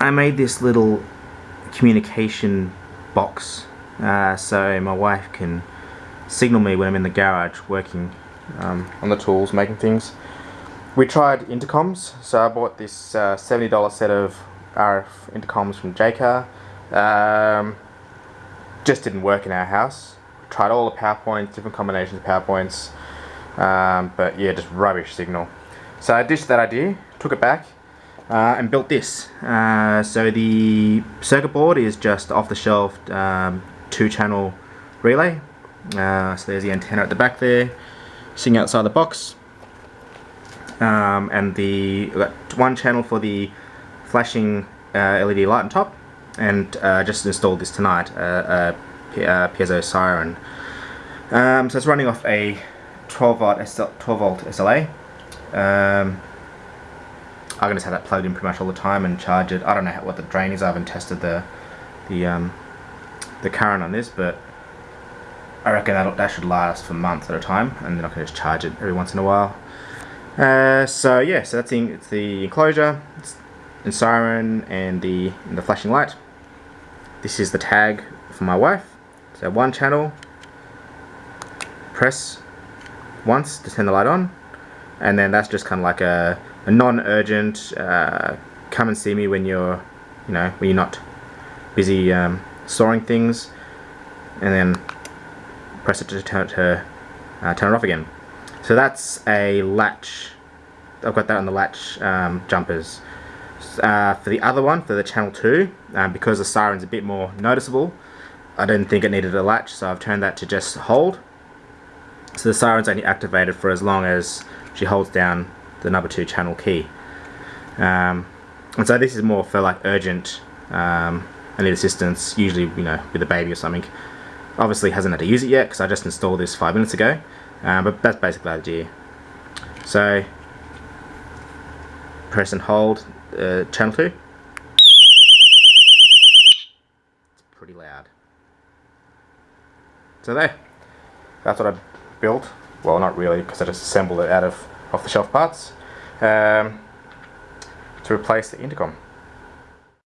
I made this little communication box uh, so my wife can signal me when I'm in the garage working um, on the tools, making things. We tried intercoms, so I bought this uh, $70 set of RF intercoms from Jaycar. Um, just didn't work in our house. Tried all the PowerPoints, different combinations of PowerPoints, um, but yeah, just rubbish signal. So I ditched that idea, took it back, uh, and built this. Uh, so the circuit board is just off the shelf um, two channel relay. Uh, so there's the antenna at the back there, sitting outside the box. Um, and the one channel for the flashing uh, LED light on top and uh, just installed this tonight, uh, a, a piezo siren. Um, so it's running off a 12 volt, SL, 12 volt SLA. Um, I can just have that plugged in pretty much all the time and charge it. I don't know how, what the drain is. I haven't tested the the um, the current on this, but I reckon that that should last for months at a time, and then I can just charge it every once in a while. Uh, so yeah, so that's the, it's the enclosure, the siren, and the and the flashing light. This is the tag for my wife. So one channel, press once to turn the light on, and then that's just kind of like a non-urgent, uh, come and see me when you're, you know, when you're not busy um, storing things, and then press it to turn it, to, uh, turn it off again. So that's a latch. I've got that on the latch um, jumpers. Uh, for the other one, for the channel 2, um, because the siren's a bit more noticeable, I didn't think it needed a latch, so I've turned that to just hold. So the siren's only activated for as long as she holds down the number 2 channel key. Um, and so this is more for like urgent, um, I need assistance, usually you know with a baby or something. Obviously hasn't had to use it yet because I just installed this five minutes ago, um, but that's basically the idea. So press and hold uh, channel 2. It's pretty loud. So there, that's what I built. Well, not really, because I just assembled it out of off-the-shelf parts um, to replace the intercom.